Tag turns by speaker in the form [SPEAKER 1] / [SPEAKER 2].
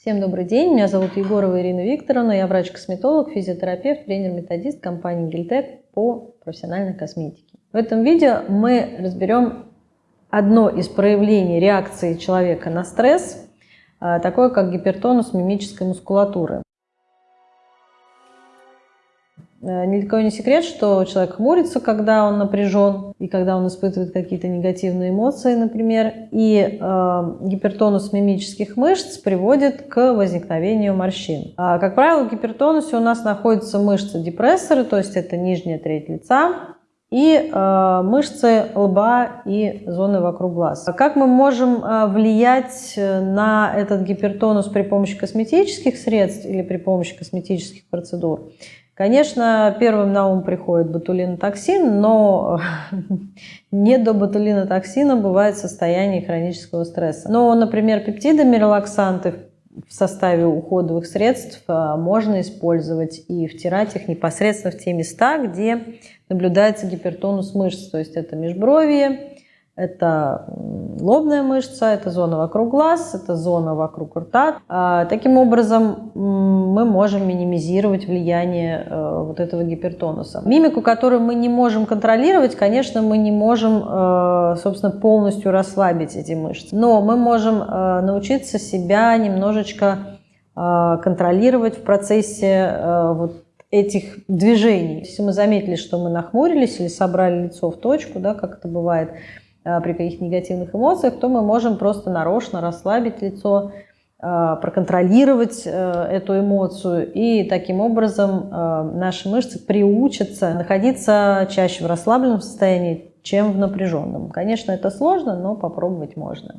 [SPEAKER 1] Всем добрый день, меня зовут Егорова Ирина Викторовна, я врач-косметолог, физиотерапевт, тренер-методист компании Гильтек по профессиональной косметике. В этом видео мы разберем одно из проявлений реакции человека на стресс, а, такое как гипертонус мимической мускулатуры. Э, ни для кого не секрет, что человек хмурится, когда он напряжен и когда он испытывает какие-то негативные эмоции, например. И э, гипертонус мимических мышц приводит к возникновению морщин. А, как правило, в гипертонусе у нас находятся мышцы-депрессоры, то есть это нижняя треть лица, и э, мышцы лба и зоны вокруг глаз. Как мы можем э, влиять на этот гипертонус при помощи косметических средств или при помощи косметических процедур? Конечно, первым на ум приходит ботулинотоксин, но не до ботулинотоксина бывает состояние хронического стресса. Но, например, пептидами релаксанты в составе уходовых средств а, можно использовать и втирать их непосредственно в те места, где наблюдается гипертонус мышц, то есть это межбровье, это лобная мышца, это зона вокруг глаз, это зона вокруг рта. А, таким образом, мы можем минимизировать влияние э, вот этого гипертонуса. Мимику, которую мы не можем контролировать, конечно, мы не можем, э, собственно, полностью расслабить эти мышцы. Но мы можем э, научиться себя немножечко контролировать в процессе вот этих движений. Если мы заметили, что мы нахмурились или собрали лицо в точку, да, как это бывает, при каких-то негативных эмоциях, то мы можем просто нарочно расслабить лицо, э, проконтролировать э, эту эмоцию, и таким образом наши мышцы приучатся находиться чаще в расслабленном состоянии, чем в напряженном. Конечно, это сложно, но попробовать можно.